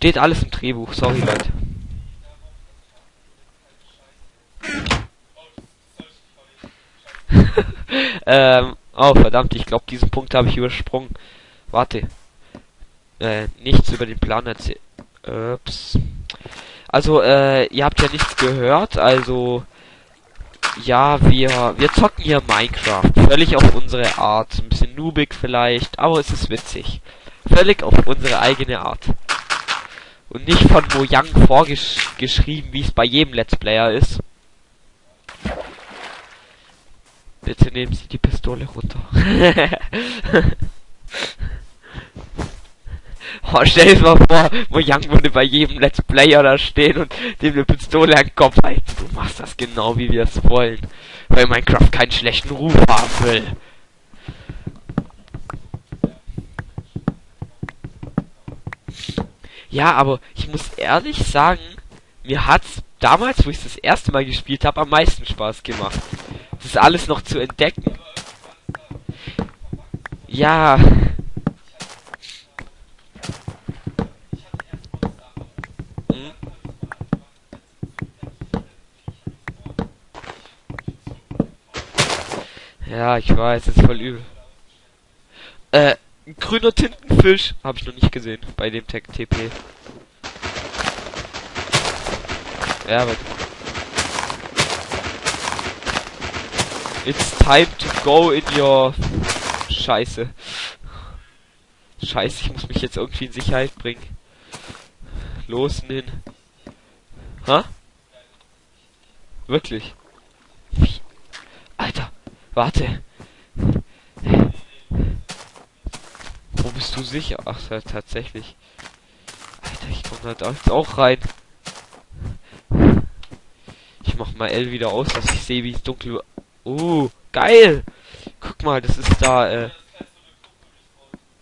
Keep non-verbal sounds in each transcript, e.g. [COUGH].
Steht alles im Drehbuch, sorry Leute. [LAUGHS] ähm, oh verdammt, ich glaube diesen Punkt habe ich übersprungen. Warte. Äh, nichts über den Plan erzählt. Ups. Also, äh, ihr habt ja nichts gehört, also ja, wir wir zocken hier Minecraft, völlig auf unsere Art, ein bisschen noobig vielleicht, aber es ist witzig. Völlig auf unsere eigene Art. Und nicht von Mojang vorgeschrieben, wie es bei jedem Let's Player ist. Bitte nehmen Sie die Pistole runter. [LAUGHS] oh, stell dir mal vor, Mojang würde bei jedem Let's Player da stehen und dem eine Pistole an den Kopf halten. Du machst das genau, wie wir es wollen. Weil Minecraft keinen schlechten Ruf haben will. Ja, aber ich muss ehrlich sagen, mir hat's damals, wo ich das erste Mal gespielt habe, am meisten Spaß gemacht. Das alles noch zu entdecken. Ja. Hm? Ja, ich weiß, ist voll übel. Äh, grüner Tintenfisch habe ich noch nicht gesehen bei dem Tech TP. Ja, aber It's time to go in your Scheiße. Scheiße, ich muss mich jetzt irgendwie in Sicherheit bringen. Los, hin. Ha? Wirklich? Alter, warte. Wo bist du sicher? Ach, tatsächlich. Alter, ich komme da jetzt auch rein. Ich mach mal L wieder aus, dass ich sehe, wie es dunkel Uh, geil! Guck mal, das ist da, äh.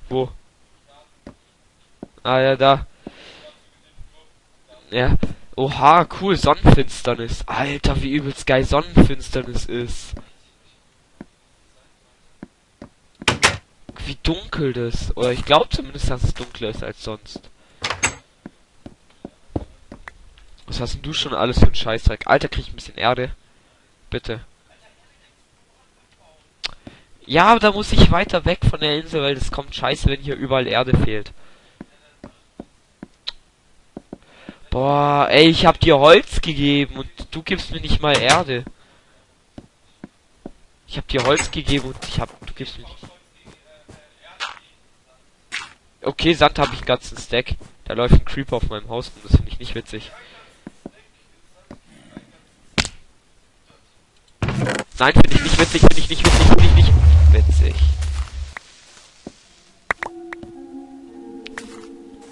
Wo? Ah ja, da. Ja. Oha, cool, Sonnenfinsternis. Alter, wie übelst geil Sonnenfinsternis ist. Wie dunkel das. Oder ich glaube zumindest, dass es dunkler ist als sonst. Was hast denn du schon alles für ein Scheißdreck? Alter, krieg ich ein bisschen Erde. Bitte. Ja, aber da muss ich weiter weg von der Insel, weil das kommt scheiße, wenn hier überall Erde fehlt. Boah, ey, ich hab dir Holz gegeben und du gibst mir nicht mal Erde. Ich hab dir Holz gegeben und ich hab, du gibst mir nicht. Okay, Sand habe ich ganzen Stack. Da läuft ein Creeper auf meinem Haus und das finde ich nicht witzig. Nein, finde ich nicht witzig, finde ich nicht witzig, finde ich nicht witzig.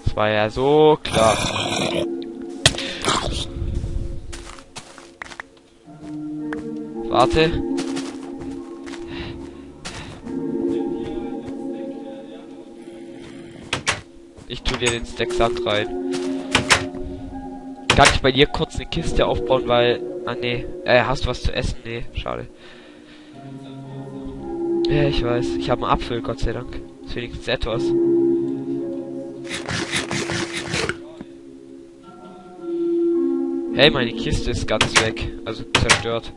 Das war ja so klar. Warte. Tu dir den Stack Sand rein. Kann ich bei dir kurz eine Kiste aufbauen, weil... Ah, nee. Äh, hast du was zu essen? Nee, schade. Ja, ich weiß. Ich habe einen Apfel, Gott sei Dank. Ist wenigstens etwas. Hey, meine Kiste ist ganz weg. Also zerstört.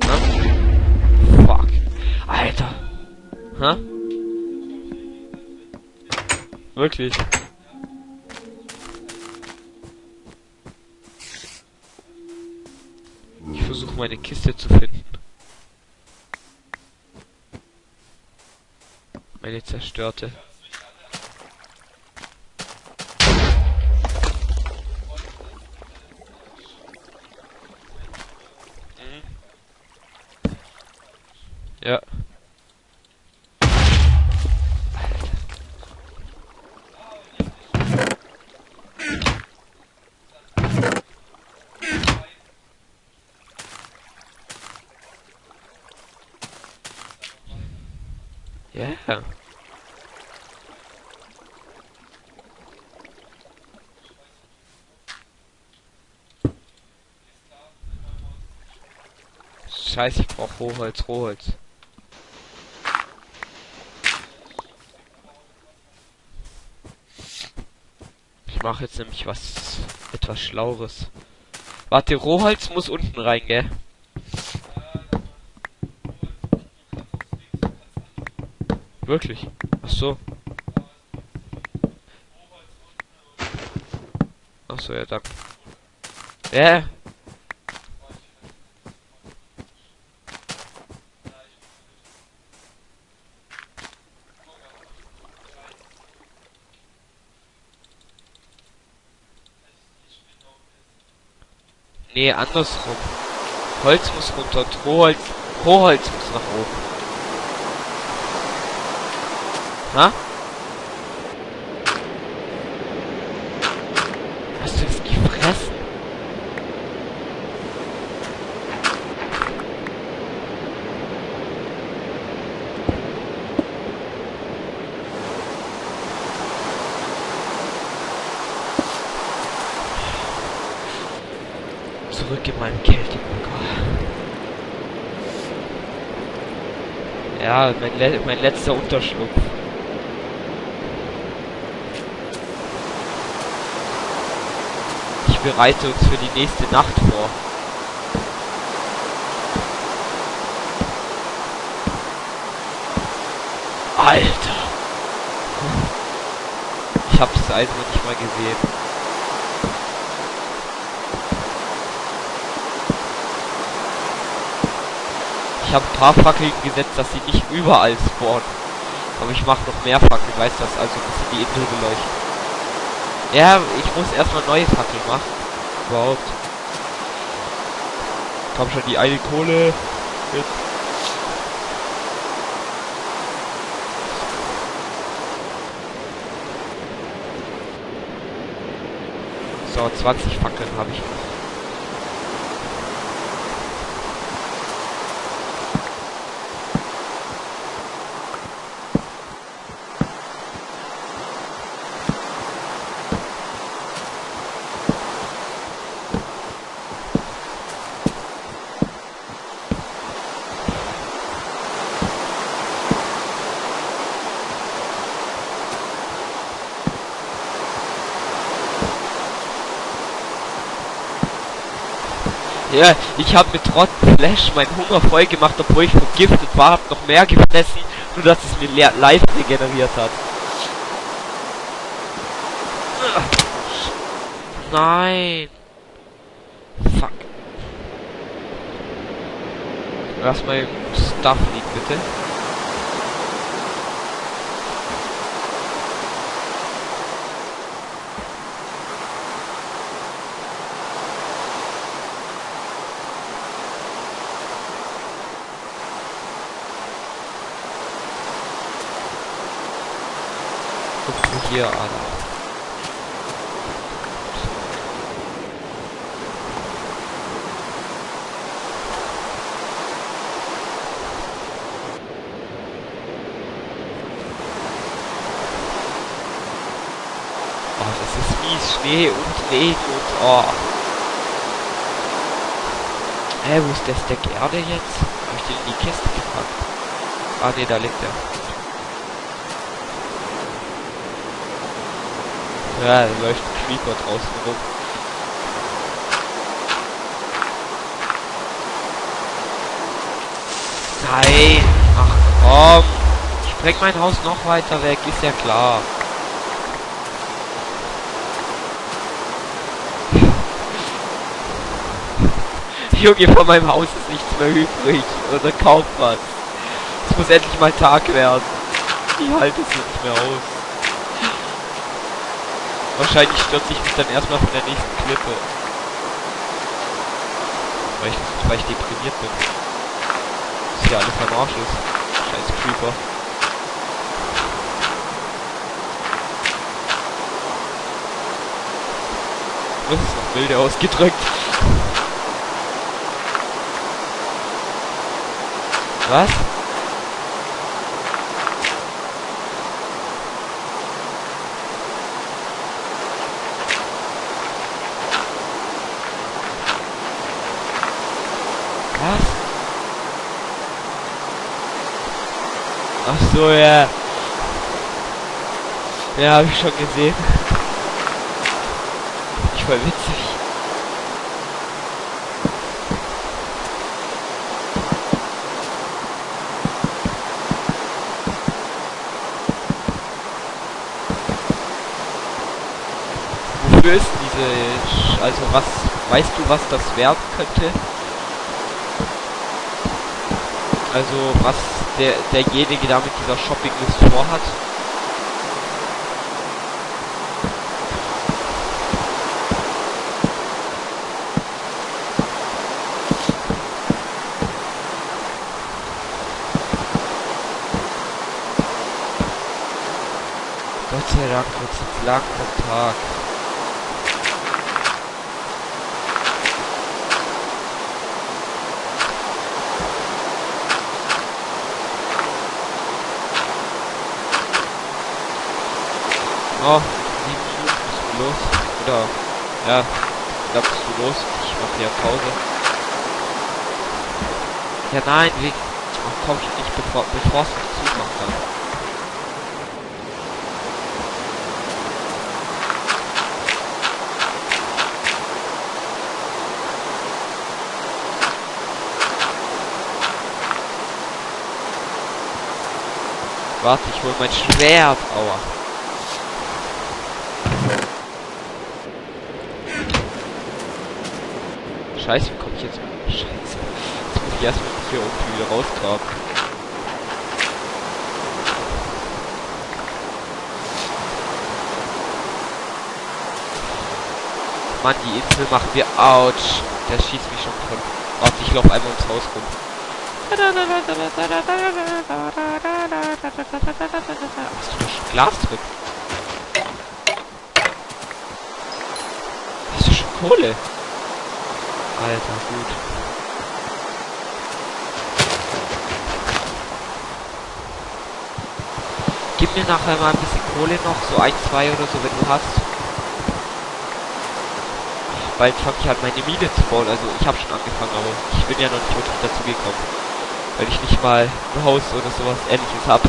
Na? Fuck. Alter. Hä? Wirklich. Ich versuche meine Kiste zu finden. Meine zerstörte. Ja. Ja. Scheiße, ich brauche Rohholz, Rohholz. Ich mache jetzt nämlich was etwas Schlaueres. Warte, Rohholz muss unten rein, gell? Wirklich? Ach so. Ach so, ja, danke. Ja. Nee, andersrum. Holz muss runter und Rohholz, Rohholz muss nach oben. Ha? Hast du das gefressen? Zurück in meinen Kältebunker. Ja, mein, le mein letzter Unterschlupf. Ich bereite uns für die nächste Nacht vor. Alter! Ich hab's also nicht mal gesehen. Ich habe ein paar Fackeln gesetzt, dass sie nicht überall spawnen. Aber ich mache noch mehr Fackeln, weißt du, also ein bisschen die Insel beleuchten. Ja, ich muss erstmal neue Fackeln machen. Überhaupt. Komm schon, die eine Kohle. Mit. So, 20 Fackeln habe ich noch. Ja, ich habe mit Trott Flash meinen Hunger voll gemacht, obwohl ich vergiftet war, hab noch mehr gefressen, nur dass es mir live regeneriert hat. Nein. Fuck. Lass mal Stuff liegen, bitte. Hier an. Oh, das ist mies. Schnee und Regen und oh. Hä, hey, wo ist der Stack Erde jetzt? Hab ich den in die Kiste gepackt? Ah ne, da liegt er. Ja, da läuft ein Creeper draußen rum. Nein! Ach komm! Ich spreng mein Haus noch weiter weg, ist ja klar. [LAUGHS] Junge, von meinem Haus ist nichts mehr übrig. Oder kaum was. Es muss endlich mal Tag werden. Ich halte es nicht mehr aus. Wahrscheinlich stürze ich mich dann erstmal von der nächsten Klippe. Weil ich, weil ich deprimiert bin. Das hier alles am Arsch ist. Scheiß Creeper. Das ist noch wilde ausgedrückt. Was? Ach so, ja. Ja, habe ich schon gesehen. voll witzig. Wofür ist diese... Also was... Weißt du, was das werden könnte? Also was der derjenige da mit dieser Shoppinglist vorhat? Gott sei Dank wird es am Tag. Oh, sieben Minuten bist du los. Oder, ja, da bist du los. Ich mache ja Pause. Ja, nein, wie, ach, komm ich nicht, bevor, bevor es zumacht dann. Warte, ich hol mein Schwert. Aua. Scheiße, wie komme ich jetzt... Scheiße. Jetzt muss ich erstmal hier irgendwie wieder rausgraben. Mann, die Insel macht mir... Autsch. Der schießt mich schon von... Warte, ich laufe einmal ums Haus rum. Hast du Glas drin? Hast du schon Kohle? Alter, gut. Gib mir nachher mal ein bisschen Kohle noch, so ein, zwei oder so, wenn du hast. Bald fange ich an meine Mine zu bauen, also ich habe schon angefangen, aber ich bin ja noch nicht wirklich dazu gekommen. Weil ich nicht mal ein Haus oder sowas ähnliches habe.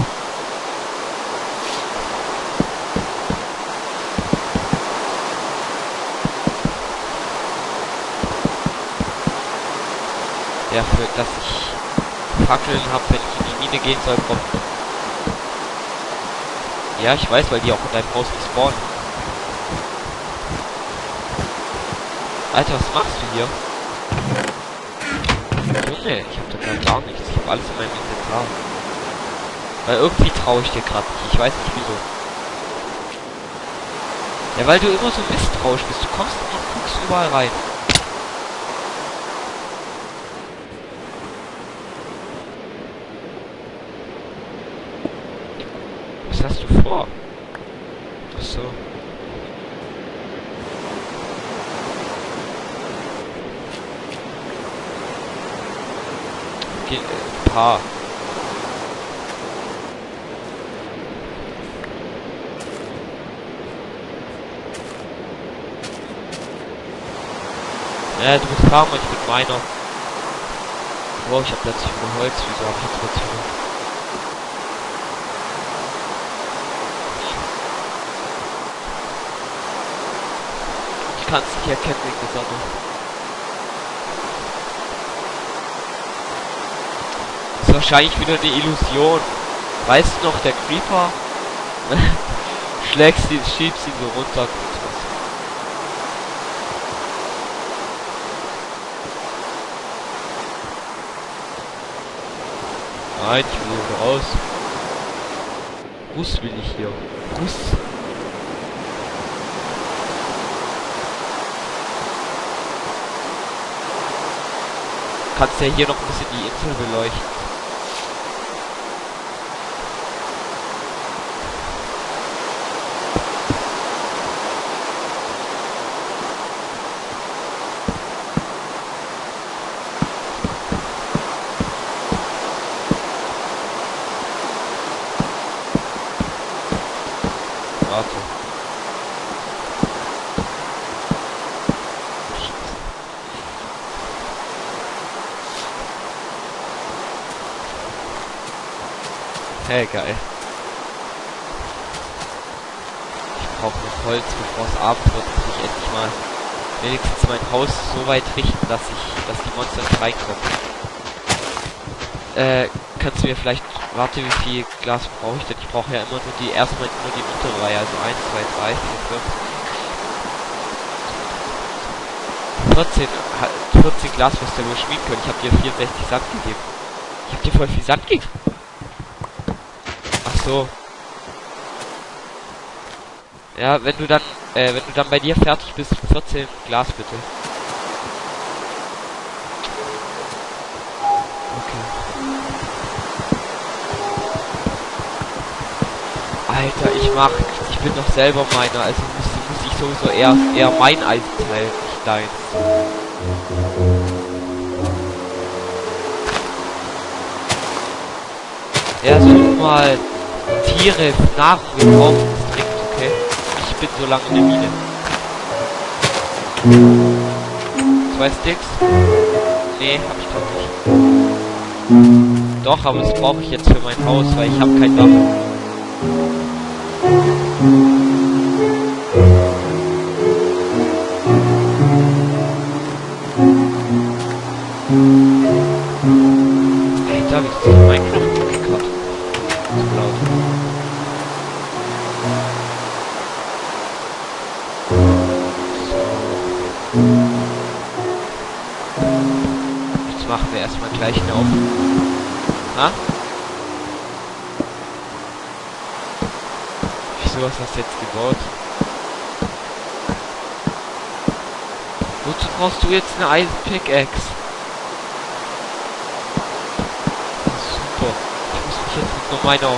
Ja, für dass ich Fackeln habe, wenn ich in die Mine gehen soll, kommt. Ja, ich weiß, weil die auch in deinem Haus spawnen. Alter, was machst du hier? Junge, ich hab da grad gar nichts. Ich hab alles in meinem Inventar. Weil irgendwie traue ich dir gerade nicht. Ich weiß nicht wieso. Ja, weil du immer so misstrauisch bist. Du kommst und guckst überall rein. Was hast du vor? Ach so. Ge äh, Paar. Ja, du bist Farmer, ich bin meiner. Wow, ich hab plötzlich nur Holz, wieso hab ich jetzt plötzlich nur... Ich kann es nicht erkennen wegen der Sonne. Ist wahrscheinlich wieder eine Illusion. Weißt du noch, der Creeper? [LAUGHS] Schlägst ihn, schiebst ihn so runter. Nein, ich will raus. Russ will ich hier. Russ. Kannst ja hier noch ein bisschen die Insel beleuchten. Warte. Hey, geil. Ich brauche noch Holz, bevor es Abend wird, dass ich endlich mal wenigstens mein Haus so weit richten, dass ich, dass die Monster nicht reinkommen. Äh, kannst du mir vielleicht, warte, wie viel Glas brauche ich denn? Ich brauche ja immer nur die, erstmal nur die untere Reihe, also 1, 2, 3, 4, 5. 14, 14 Glas wirst du wohl schmieden können. Ich habe dir 64 Sand gegeben. Ich habe dir voll viel Sand gegeben. So. Ja, wenn du dann, äh, wenn du dann bei dir fertig bist, 14 Glas bitte. Okay. Alter, ich mach, ich bin doch selber meiner, also muss, muss ich sowieso eher, eher mein Eisenteil, nicht dein. Ja, such mal Tiere, Nahrung, wir brauchen es dringend, okay? Ich bin so lange in der Mine. Zwei Sticks? Nee, hab ich doch nicht. Doch, aber das brauche ich jetzt für mein Haus, weil ich habe kein Dach. Machen wir erstmal gleich eine auf. Ha? Wieso hast du das jetzt gebaut? Wozu brauchst du jetzt eine Eisen-Pickaxe? Super. Ich muss mich jetzt mit nur meiner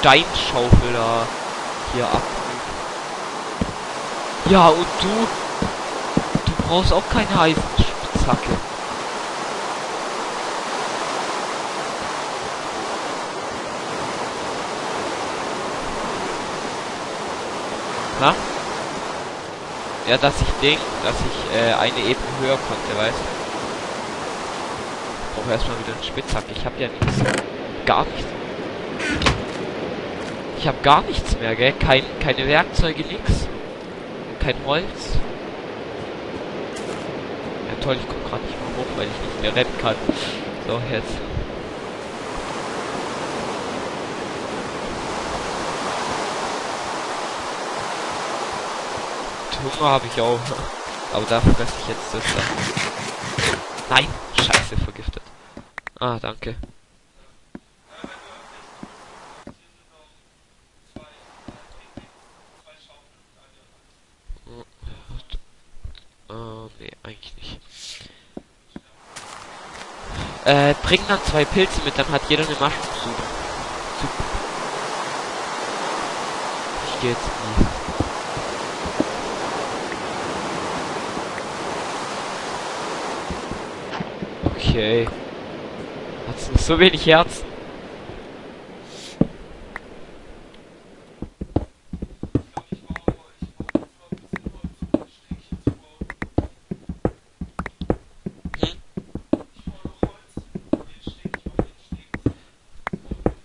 Steinschaufel da hier abprüfen. Ja, und du? Du brauchst auch keine Eisenspitzhacke. Na? Ja, dass ich denk, dass ich äh, eine Ebene höher konnte, weißt du? Ich brauche erstmal wieder einen Spitzhack. Ich habe ja nichts. Gar nichts. Ich habe gar nichts mehr, gell? Kein, keine Werkzeuge, nix. Kein Holz. Ja toll, ich komme gerade nicht mehr hoch, weil ich nicht mehr rennen kann. So, jetzt. Hunger habe ich auch. Aber da fresse ich jetzt das dann. Nein! Scheiße, vergiftet. Ah, danke. Oh, nee, eigentlich nicht. Äh, bring dann zwei Pilze mit, dann hat jeder eine Maschensuppe. Ich gehe jetzt nie. Okay. Hat's noch so wenig Herzen?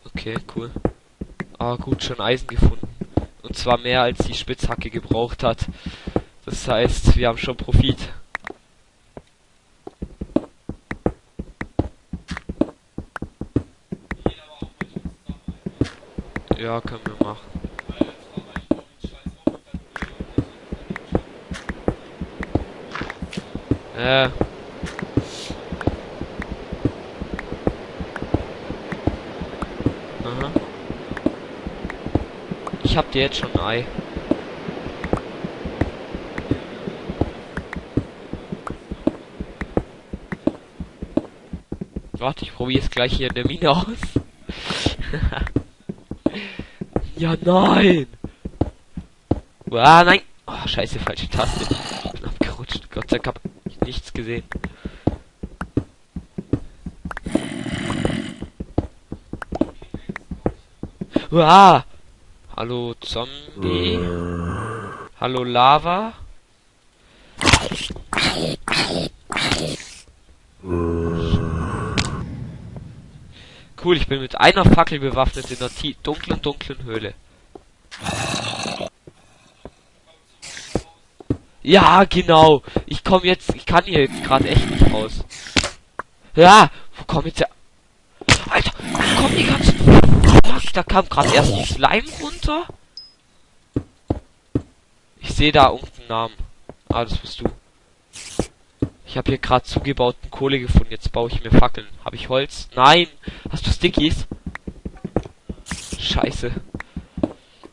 Okay, cool. Ah, gut, schon Eisen gefunden. Und zwar mehr als die Spitzhacke gebraucht hat. Das heißt, wir haben schon Profit. Ja, können wir machen. Äh. Aha. Ich hab dir jetzt schon ein Ei. Warte, ich probiere es gleich hier in der Mine aus. [LAUGHS] Ja, nein! Ah, nein! Oh, scheiße, falsche Taste. Ich bin abgerutscht. Gott sei Dank hab ich nichts gesehen. Ah! Hallo Zombie. Hallo Lava. Cool, ich bin mit einer Fackel bewaffnet in der dunklen, dunklen Höhle. Ja, genau. Ich komme jetzt, ich kann hier jetzt gerade echt nicht raus. Ja, wo kommt jetzt der... Alter, wo kommen die ganzen... Fuck, da kam gerade erst die Slime runter. Ich sehe da irgendeinen Namen. Ah, das bist du. Ich habe hier gerade zugebauten Kohle gefunden. Jetzt baue ich mir Fackeln. Habe ich Holz? Nein. Hast du Stickies? Scheiße.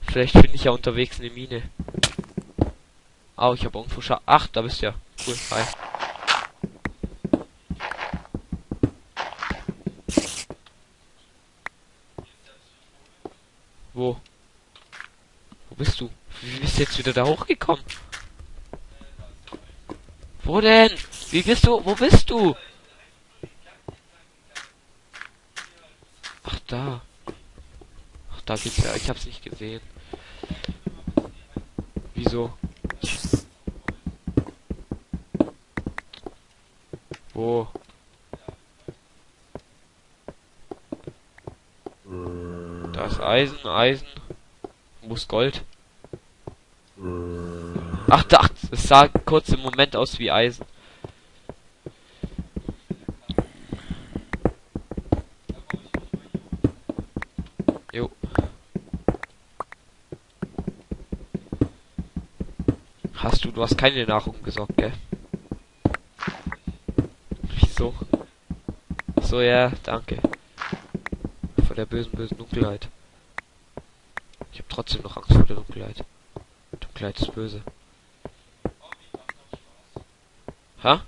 Vielleicht finde ich ja unterwegs eine Mine. Oh, ich habe irgendwo Scha Ach, da bist du ja. Cool. Hi. Wo? Wo bist du? Wie bist du jetzt wieder da hochgekommen? Wo denn? Wie bist du? Wo bist du? Ach da. Ach da geht's ja. Ich hab's nicht gesehen. Wieso? Wo? Da ist Eisen, Eisen. Ist Gold? Ach, da, es sah kurz im Moment aus wie Eisen. Hast du, du hast keine Nahrung gesorgt, gell? Wieso? So, ja, danke. Vor der bösen, bösen Dunkelheit. Ich habe trotzdem noch Angst vor der Dunkelheit. Dunkelheit ist böse. Ha?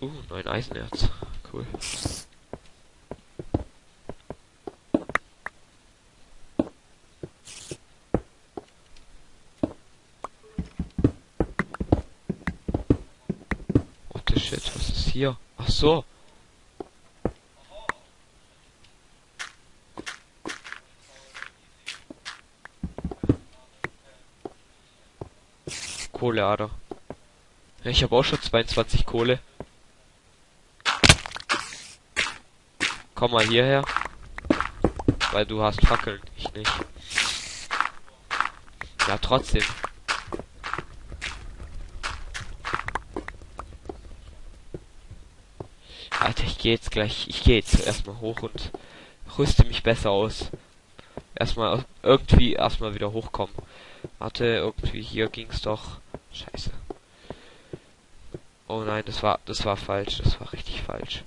Uh, neun Eisenerz. Cool. What the shit, was ist hier? Ach so. Kohleader. Ich habe auch schon 22 Kohle. Komm mal hierher. Weil du hast Fackeln, ich nicht. Ja, trotzdem. Alter, ich gehe jetzt gleich, ich gehe jetzt erstmal hoch und rüste mich besser aus. Erstmal irgendwie erstmal wieder hochkommen. Warte, irgendwie hier ging's doch. Scheiße. Oh nein, das war das war falsch, das war richtig falsch.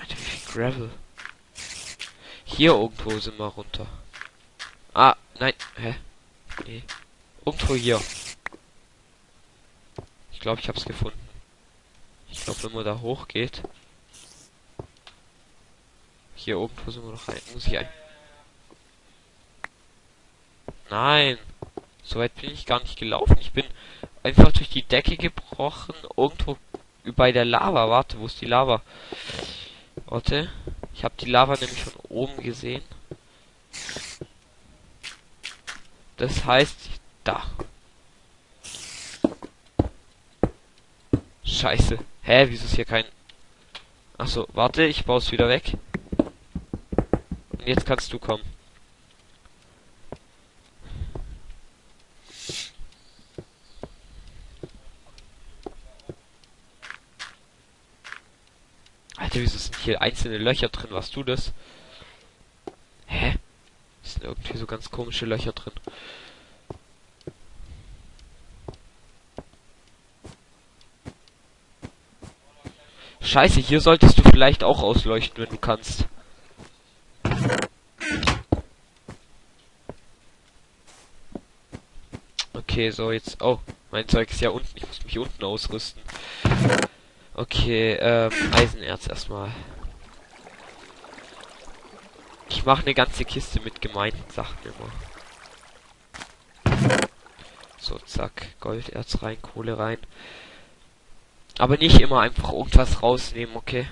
Alter, wie viel Gravel. Hier irgendwo sind wir runter. Ah, nein, hä? Nee. Irgendwo hier. Ich glaube, ich hab's gefunden. Ich glaube, wenn man da hochgeht. Hier oben versuchen wir noch rein. Muss ich ein. Nein. So weit bin ich gar nicht gelaufen. Ich bin einfach durch die Decke gebrochen. Irgendwo bei der Lava. Warte, wo ist die Lava? Warte. Ich habe die Lava nämlich von oben gesehen. Das heißt, da. Scheiße. Hä, wieso ist hier kein... Achso, warte, ich baue es wieder weg. Und jetzt kannst du kommen. Alter, wieso sind hier einzelne Löcher drin? Warst du das? Hä? Es sind irgendwie so ganz komische Löcher drin. Scheiße, hier solltest du vielleicht auch ausleuchten, wenn du kannst. Okay, so jetzt. Oh, mein Zeug ist ja unten. Ich muss mich unten ausrüsten. Okay, ähm, Eisenerz erstmal. Ich mache eine ganze Kiste mit gemeinen Sachen immer. So, zack. Golderz rein, Kohle rein. Aber nicht immer einfach irgendwas rausnehmen, okay?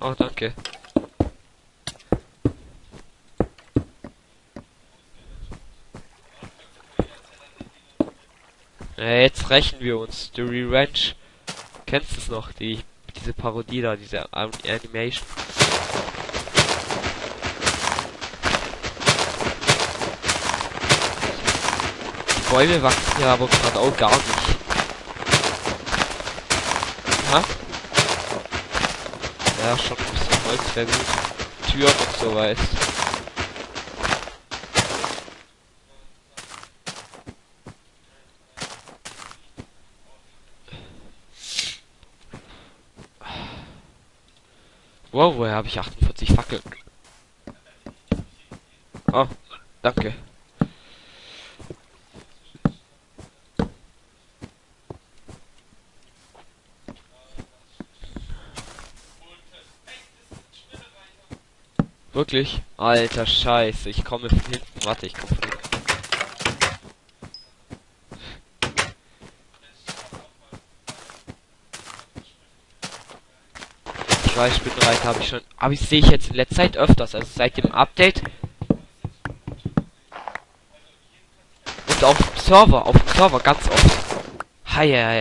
Oh, danke. Ja, jetzt rächen wir uns. The Revenge. Kennst du es noch? Die, diese Parodie da, diese Animation. Bäume wachsen ja aber gerade auch gar nicht. Ha? Ja, schon ein bisschen Holz wäre gut. Türen und so weiß. Wow, woher habe ich 48 Fackeln? Oh, danke. Wirklich? Alter Scheiße, ich komme von hinten. Warte, ich komme von hinten. Ich weiß, Spinnenreiter habe ich schon. Aber ich sehe ich jetzt in letzter Zeit öfters, also seit dem Update. Und auf dem Server, auf dem Server ganz oft. Hi, hi.